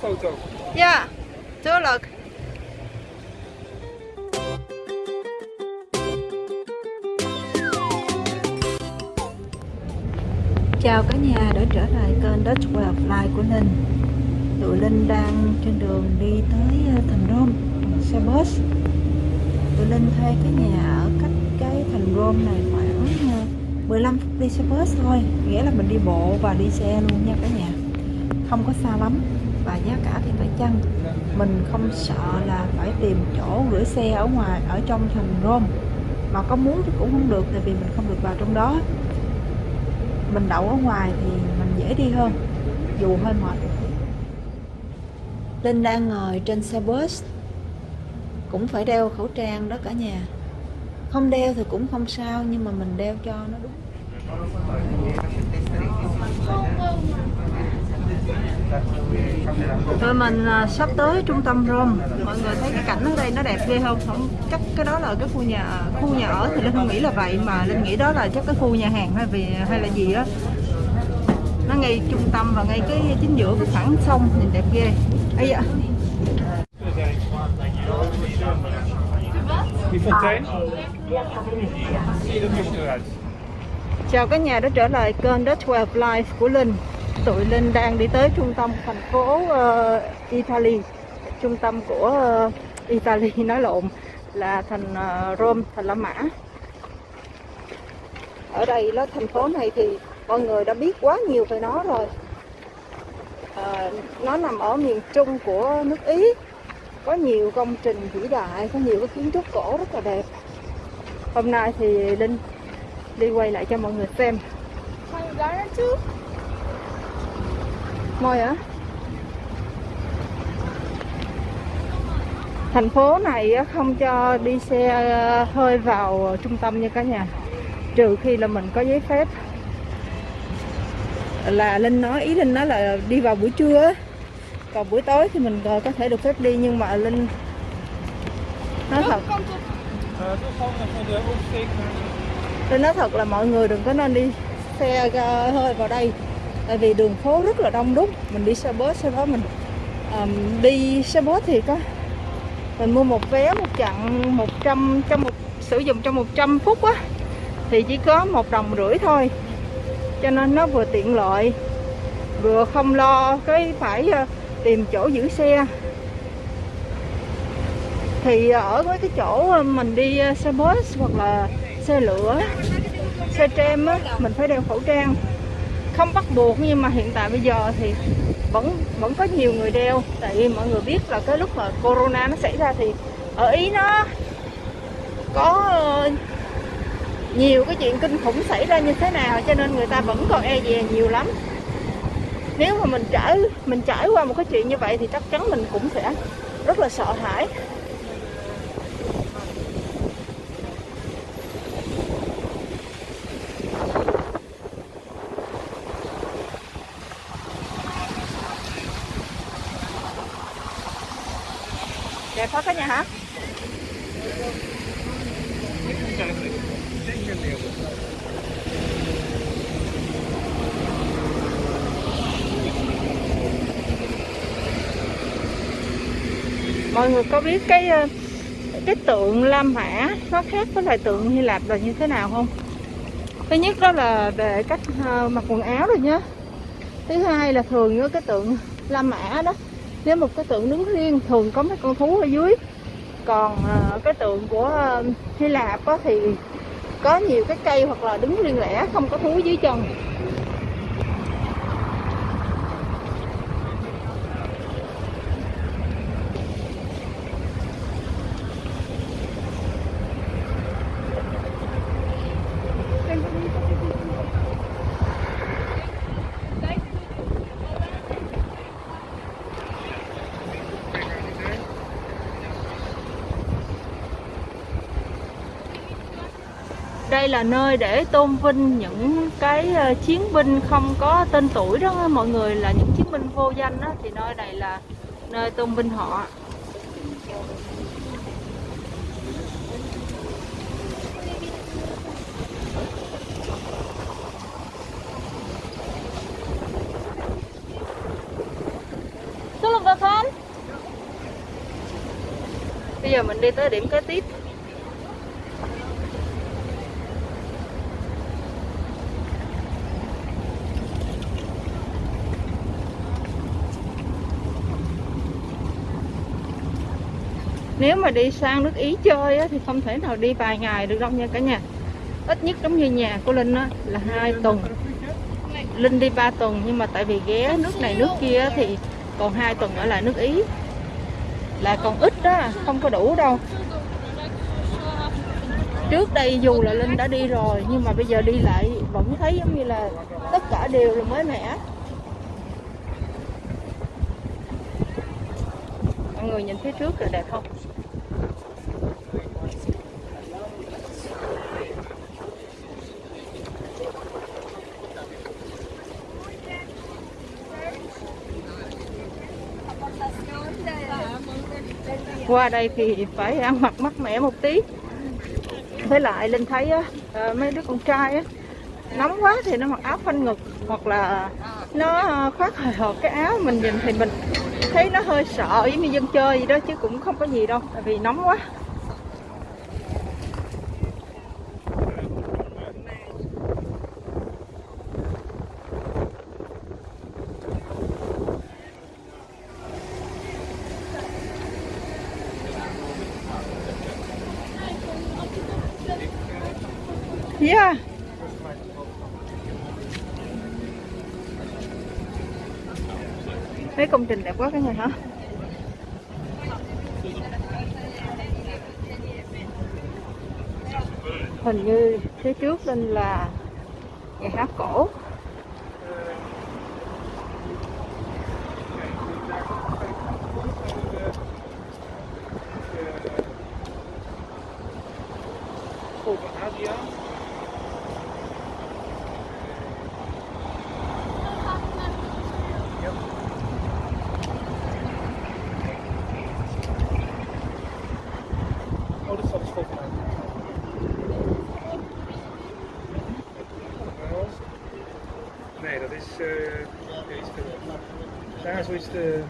photo? Yeah, tuurlijk. Chào cả nhà đã trở lại kênh Dutch Way of Life của Linh Tụi Linh đang trên đường đi tới ờ, thành Rome bằng xe bus. Tụi Linh thuê cái nhà ở cách cái thành Rome này khoảng ờ, 15 phút đi xe bus thôi. Nghĩa là mình đi bộ và đi xe luôn nha cả nhà. Không có xa lắm và giá cả thì phải chăng? Mình không sợ là phải tìm chỗ gửi xe ở ngoài, ở trong thành Rome. Mà có muốn thì cũng không được, tại vì mình không được vào trong đó. Mình đậu ở ngoài thì mình dễ đi hơn, dù hơi mệt. Linh đang ngồi trên xe bus, cũng phải đeo khẩu trang đó cả nhà. Không đeo thì cũng không sao, nhưng mà mình đeo cho nó đúng. Tụi mình à, sắp tới trung tâm Rome. Mọi người thấy cái cảnh ở đây nó đẹp ghê không? Không chắc cái đó là cái khu nhà khu nhà ở thì Linh không nghĩ là vậy mà Linh nghĩ đó là chắc cái khu nhà hàng hay vì hay là gì á. Nó ngay trung tâm và ngay cái chính giữa cái khoảng sông nhìn đẹp ghê. Ấy dạ Chào cả nhà đã trở lại kênh Dutch Way Life của Linh. Tụi Linh đang đi tới trung tâm thành phố uh, Italy. Trung tâm của uh, Italy nói lộn là thành uh, Rome, thành La Mã. Ở đây nó thành phố này thì mọi người đã biết quá nhiều về nó rồi. Uh, Nó nằm ở miền trung của nước Ý. Có nhiều công trình vĩ đại, có nhiều cái kiến trúc cổ rất là đẹp. Hôm nay thì Linh đi quay lại cho mọi người xem. Môi hả? Thành phố này á, không cho đi xe ờ, hơi vào trung tâm nha cả nhà. Trừ khi là mình có giấy phép. Là Linh nói, ý Linh nói là đi vào buổi trưa Còn buổi tối thì mình ờ, có thể được phép đi Nhưng mà Linh nói thật. Linh nói thật là mọi người đừng có nên đi xe ờ, hơi vào đây. Tại vì đường phố rất là đông đúc. Mình đi xe bus sau đó mình um, đi xe bus thì có Mình mua một vé một chặng 100 trong một sử dụng trong 100 phút á Thì chỉ có một đồng rưỡi thôi. Cho nên nó vừa tiện lợi Vừa không lo cái phải ờ, tìm chỗ giữ xe. Thì ở với cái chỗ ờ, mình đi ờ, xe bus hoặc là xe lửa xe tram á mình phải đeo khẩu trang không bắt buộc, nhưng mà hiện tại bây giờ thì vẫn vẫn có nhiều người đeo. Tại vì mọi người biết là cái lúc mà corona nó xảy ra thì ở ý nó có ờ, nhiều cái chuyện kinh khủng xảy ra như thế nào, cho nên người ta vẫn còn e dè nhiều lắm. Nếu mà mình trải mình trải qua một cái chuyện như vậy thì chắc chắn mình cũng sẽ rất là sợ hãi đẹp quá cả nhà hả mọi người có biết cái ờ, cái tượng La Mã nó khác với lại tượng Hy Lạp là như thế nào không? Thứ nhất đó là về cách ờ, mặc quần áo rồi nhá. Thứ hai là thường với cái tượng La Mã đó, nếu một cái tượng đứng riêng thường có mấy con thú ở dưới. Còn ờ, cái tượng của Hy Lạp thì có nhiều cái cây hoặc là đứng riêng lẻ, không có thú dưới chân. đây là nơi để tôn vinh những cái ờ, chiến binh không có tên tuổi đó mọi người là những chiến binh vô danh đó, thì nơi này là nơi tôn vinh họ Xuống lục vực không? Bây giờ mình đi tới điểm kế tiếp nếu mà đi sang nước Ý chơi á, thì không thể nào đi vài ngày được đâu nha cả nhà. Ít nhất giống như nhà của Linh á, là hai tuần. Linh đi 3 tuần nhưng mà tại vì ghé nước này nước kia thì còn hai tuần ở lại nước Ý. Là còn ít đó không có đủ đâu. Trước đây dù là Linh đã đi rồi nhưng mà bây giờ đi lại vẫn thấy giống như là tất cả đều là mới mẻ. Mọi người nhìn phía trước là đẹp không? Qua đây thì phải ăn mặc mát mẻ một tí. Với lại linh thấy á, ờ, mấy đứa con trai á, nóng quá thì nó mặc áo phanh ngực hoặc là nó ờ, khoác hời hợt cái áo mình nhìn thì mình thấy nó hơi sợ giống như dân chơi gì đó chứ cũng không có gì đâu tại vì nóng quá. Yeah. À? Thấy công trình đẹp quá cái này hả? Hình như phía trước lên là nhà hát cổ. which the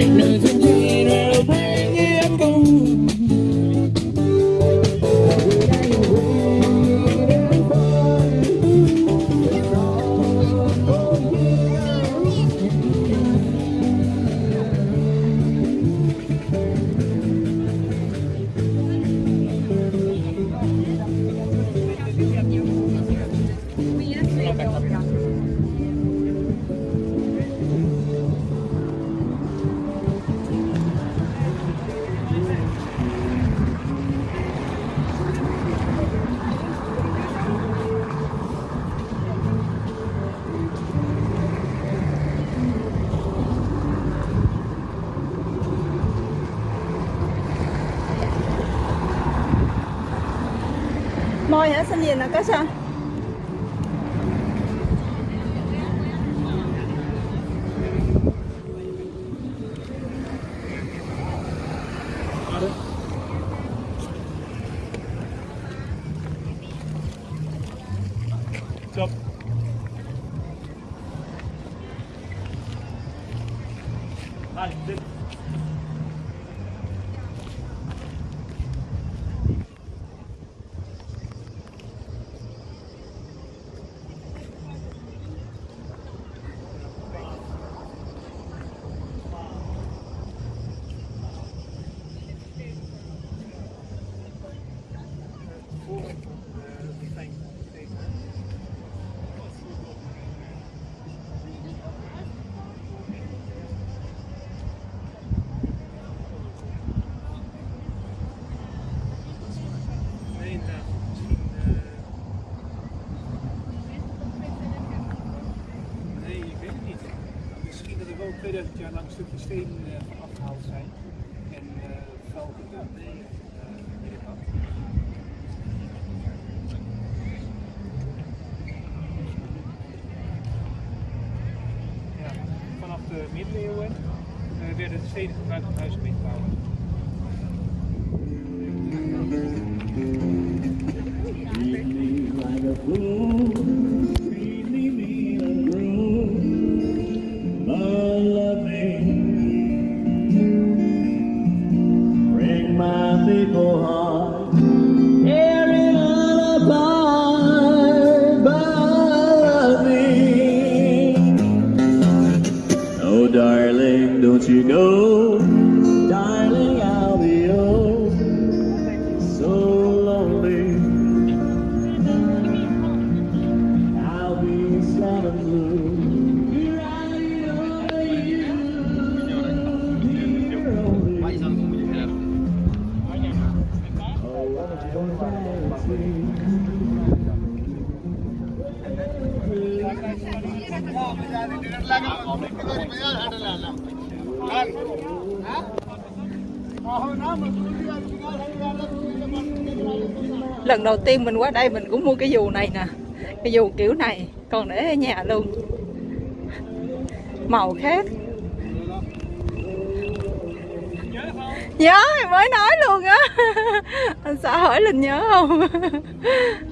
Rick Rubin. Môi hả? Xin gì nè có sao? stukje steen eh, van afgehaald zijn en eh, velgen daarmee. Eh, ja, vanaf de middeleeuwen werden de steden gebruikt om huizen mee. Lần đầu tiên mình qua đây mình cũng mua cái dù này nè. Cái dù kiểu này, còn để ở nhà luôn. Màu khác. Nhớ, mới nói luôn á. Anh xã hỏi linh nhớ không?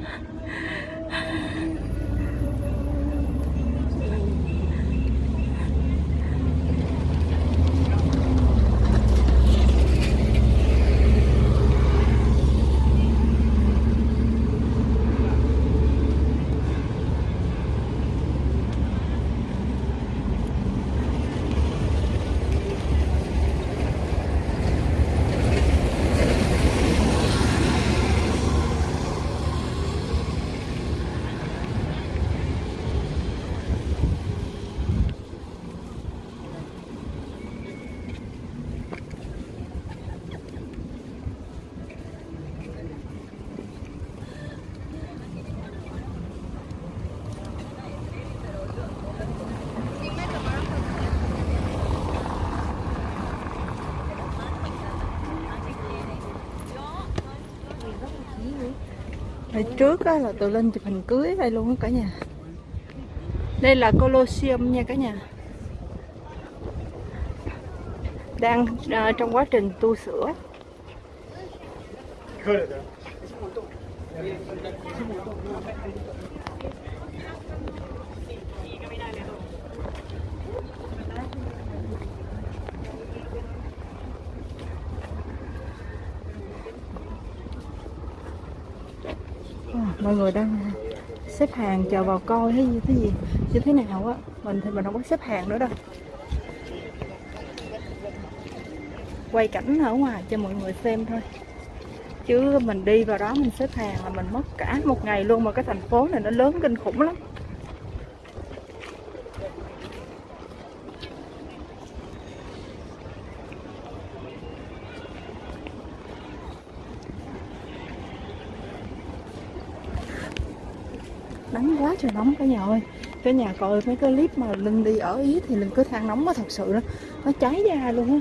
Hồi trước á, là tụi lên chụp hình cưới đây luôn á cả nhà. Đây là Colosseum nha cả nhà. Đang uh, trong quá trình tu sửa. Mọi người đang xếp hàng chờ vào coi hay như thế gì, như thế nào á. Mình thì mình không có xếp hàng nữa đâu. Quay cảnh ở ngoài cho mọi người xem thôi. Chứ mình đi vào đó mình xếp hàng là mình mất cả một ngày luôn mà cái thành phố này nó lớn kinh khủng lắm. Nóng cả nhà ơi. Cả nhà coi mấy cái clip mà linh đi ở ý thì linh cứ than nóng quá, thật sự đó, nó cháy da luôn á.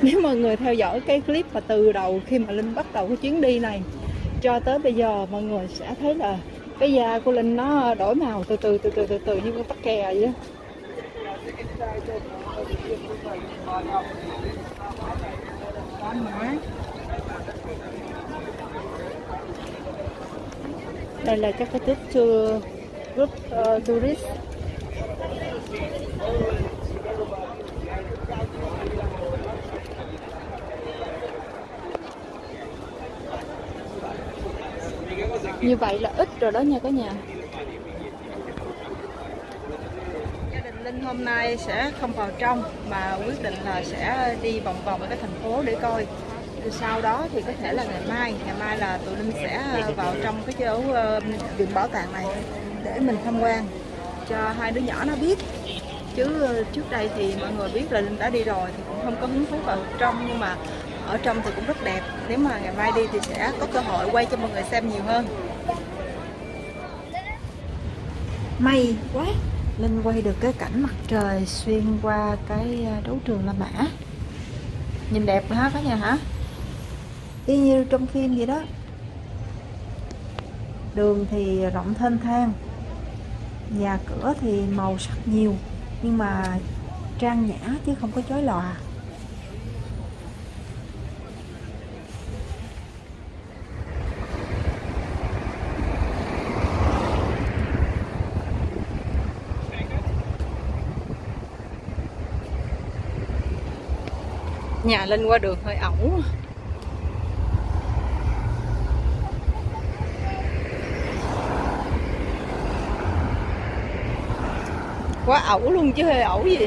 Nếu mọi người theo dõi cái clip mà từ đầu khi mà linh bắt đầu cái chuyến đi này cho tới bây giờ, mọi người sẽ thấy là cái da của linh nó đổi màu từ từ từ từ từ từ như con tắc kè vậy đó đây là các cái tiếp tour group uh, tourist. Như vậy là ít rồi đó nha cả nhà. Gia đình linh hôm nay sẽ không vào trong mà quyết định là sẽ đi vòng vòng ở cái thành phố để coi sau đó thì có thể là ngày mai. Ngày mai là tụi linh sẽ à, vào trong cái chỗ ờ, viện bảo tàng này để mình tham quan, cho hai đứa nhỏ nó biết. Chứ ờ, trước đây thì mọi người biết là linh đã đi rồi thì cũng không có hứng thú vào trong, nhưng mà ở trong thì cũng rất đẹp. Nếu mà ngày mai đi thì sẽ có cơ hội quay cho mọi người xem nhiều hơn. May quá, linh quay được cái cảnh mặt trời xuyên qua cái à, đấu trường La Mã. Nhìn đẹp ha cả nhà hả? Y như trong phim vậy đó. Đường thì rộng thênh thang, nhà cửa thì màu sắc nhiều, nhưng mà trang nhã chứ không có chói lòa. Nhà lên qua đường hơi ẩu. Quá ẩu luôn chứ hơi ẩu gì?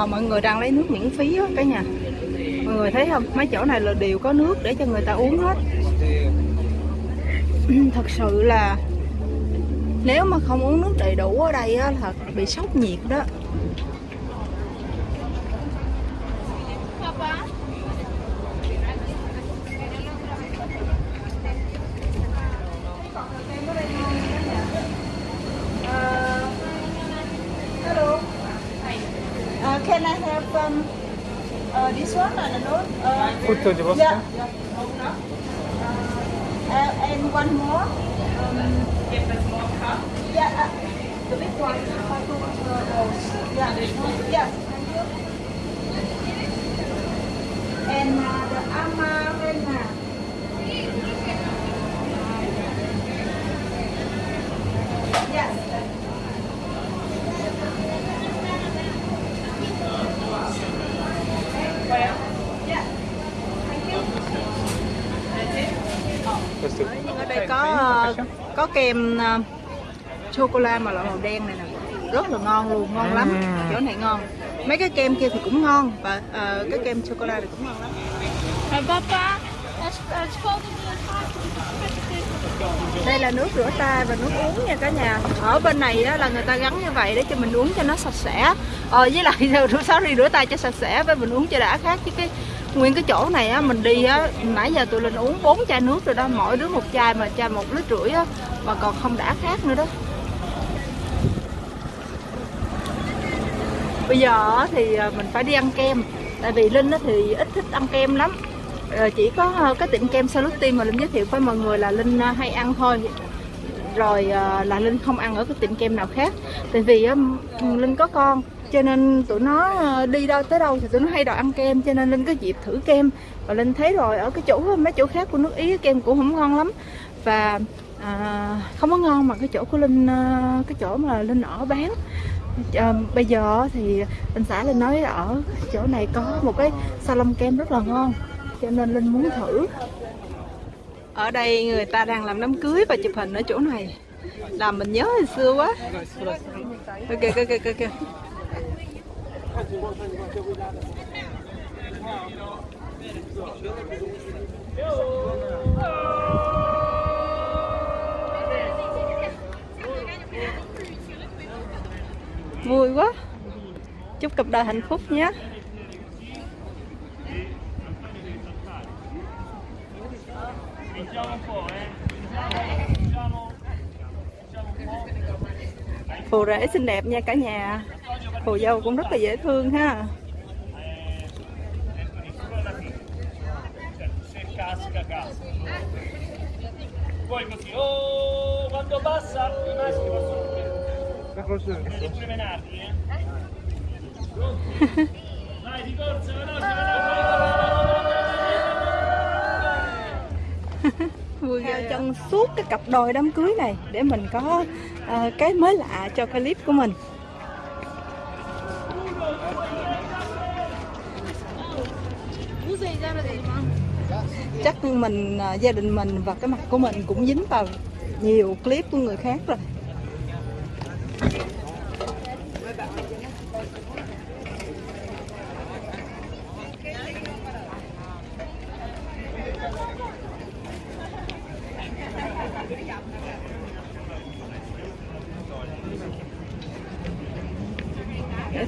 Ờ, mọi người đang lấy nước miễn phí á, cả nhà. Mọi người thấy không? Mấy chỗ này là đều có nước để cho người ta uống hết. Thật sự là nếu mà không uống nước đầy đủ ở đây á thật bị sốc nhiệt đó. Uh, can I have um, uh, this one and another? Uh, Goed, de was yeah. Uh, and one more. Um, yeah, uh, the big one. Uh, uh. Yeah, yeah. Thank you. And uh, the amarena. Yes. Ở đây có ờ, có kem ờ, sô cô la mà loại màu đen này nè. Rất là ngon luôn ngon lắm. Chỗ này ngon. Mấy cái kem kia thì cũng ngon và ờ, cái kem sô cô la thì cũng ngon lắm. Đây là nước rửa tay và nước uống nha cả nhà. Ở bên này á, là người ta gắn như vậy để cho mình uống cho nó sạch sẽ. Ờ, với lại rửa sorry rửa tay cho sạch sẽ với mình uống cho đã khác chứ cái nguyên cái chỗ này á, mình đi á, nãy giờ tụi linh uống bốn chai nước rồi đó, mỗi đứa một chai mà chai một lít rưỡi á, mà còn không đã khác nữa đó. Bây giờ thì à, mình phải đi ăn kem, tại vì linh thì ít thích ăn kem lắm. Ờ, chỉ có ờ, cái tiệm kem Salutin mà linh giới thiệu với mọi người là linh à, hay ăn thôi. Rồi à, là linh không ăn ở cái tiệm kem nào khác. Tại vì linh có con cho nên tụi nó ờ, đi đâu tới đâu thì tụi nó hay đòi ăn kem cho nên linh có dịp thử kem. Và linh thấy rồi ở cái chỗ mấy chỗ khác của nước ý kem cũng không ngon lắm. Và à, không có ngon mà cái chỗ của linh ờ, cái chỗ mà linh ở bán. À, bây giờ thì anh xã linh nói ở chỗ này có một cái salon kem rất là ngon cho nên linh muốn thử. Ở đây người ta đang làm đám cưới và chụp hình ở chỗ này. Làm mình nhớ hồi xưa quá. Ok ok ok ok vui quá chúc cặp đời hạnh phúc nhé Thank you. Phù rể xinh đẹp nha cả nhà phù dâu cũng rất là dễ thương ha Poi così, oh, quando passa i maschi possono eh? Vai, di corsa, veloce, veloce vui ghê chân suốt cái cặp đôi đám cưới này để mình có ờ, cái mới lạ cho clip của mình. Chắc mình ờ, gia đình mình và cái mặt của mình cũng dính vào nhiều clip của người khác rồi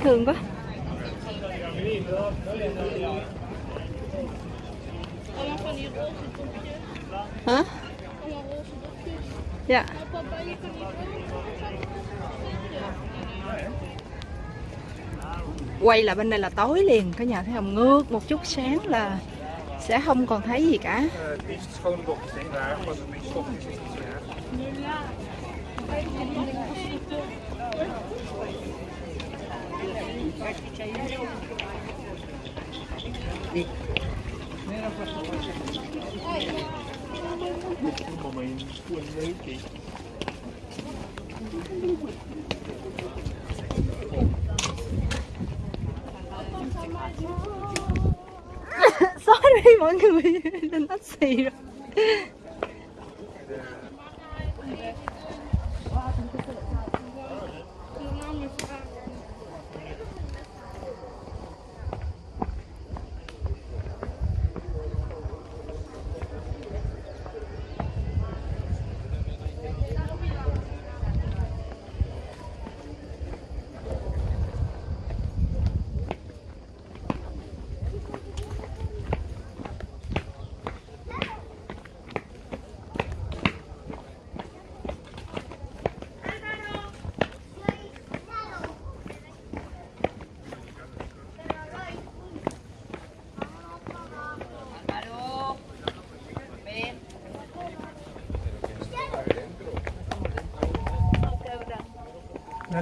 thương quá. Hả? Dạ. Quay là bên đây là tối liền cả nhà thấy không ngước một chút sáng là sẽ không còn thấy gì cả. Sorry, Manga, you're not saying.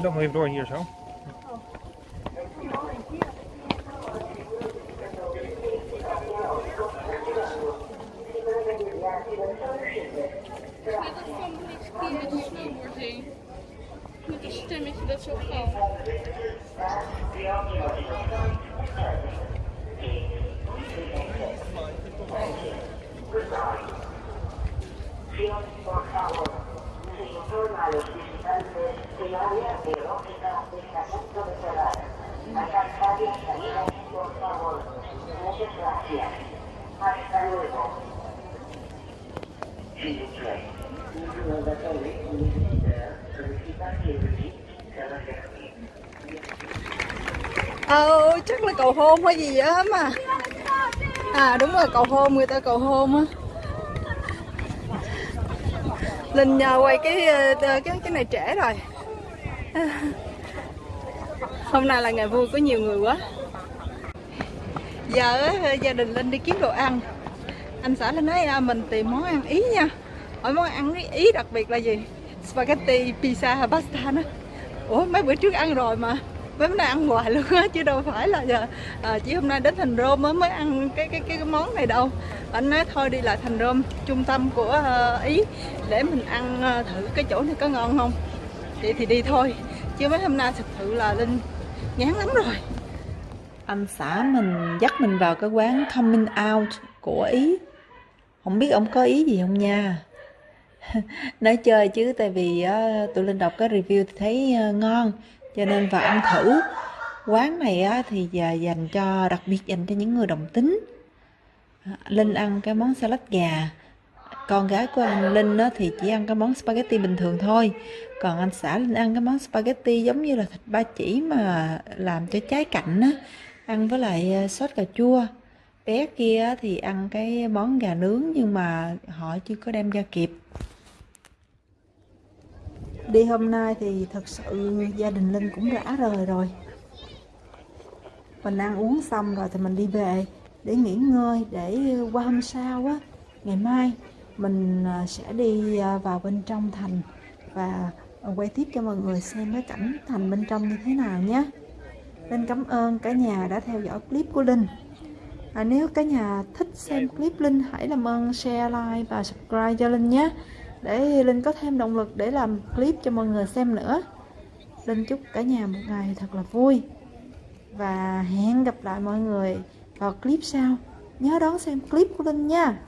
hij loopt nog even door hier zo. Ờ chắc là cầu hôn hay gì á mà. À đúng rồi cầu hôn người ta cầu hôn á. Linh nhờ quay cái ờ, ờ, cái cái này trễ rồi. Hôm nay là ngày vui có nhiều người quá. Giờ ờ, gia đình linh đi kiếm đồ ăn. Anh xã linh nói à, mình tìm món ăn ý nha. Hỏi món ăn ý, đặc biệt là gì? Spaghetti pizza pasta đó. Ủa mấy bữa trước ăn rồi mà mấy bữa nay ăn hoài luôn á chứ đâu phải là giờ à, chỉ hôm nay đến thành Rome mới mới ăn cái cái cái, món này đâu. Anh nói thôi đi lại thành Rome trung tâm của uh, ý để mình ăn uh, thử cái chỗ này có ngon không? Vậy thì đi thôi chứ mấy hôm nay thực sự là linh ngán lắm rồi. Anh xã mình dắt mình vào cái quán coming out của ý. Không biết ông có ý gì không nha? Nói chơi chứ tại vì uh, tụi linh đọc cái review thì thấy uh, ngon cho nên vào ăn thử quán này á, thì giờ dành cho đặc biệt dành cho những người đồng tính. À, Linh ăn cái món salad gà. Con gái của anh Linh á, thì chỉ ăn cái món spaghetti bình thường thôi. Còn anh xã Linh ăn cái món spaghetti giống như là thịt ba chỉ mà làm cho trái cạnh á ăn với lại à, sốt cà chua. Bé kia thì ăn cái món gà nướng nhưng mà họ chưa có đem ra kịp đi hôm nay thì thật sự gia đình Linh cũng rã rời rồi. Mình ăn uống xong rồi thì mình đi về để nghỉ ngơi để qua hôm sau á ngày mai mình à, sẽ đi à, vào bên trong thành và quay tiếp cho mọi người xem cái cảnh thành bên trong như thế nào nhé. Linh cảm ơn cả nhà đã theo dõi clip của Linh. À, nếu cả nhà thích xem clip Linh hãy làm ơn share like và subscribe cho Linh nhé để Linh có thêm động lực để làm clip cho mọi người xem nữa. Linh chúc cả nhà một ngày thật là vui. Và hẹn gặp lại mọi người vào clip sau. Nhớ đón xem clip của Linh nha.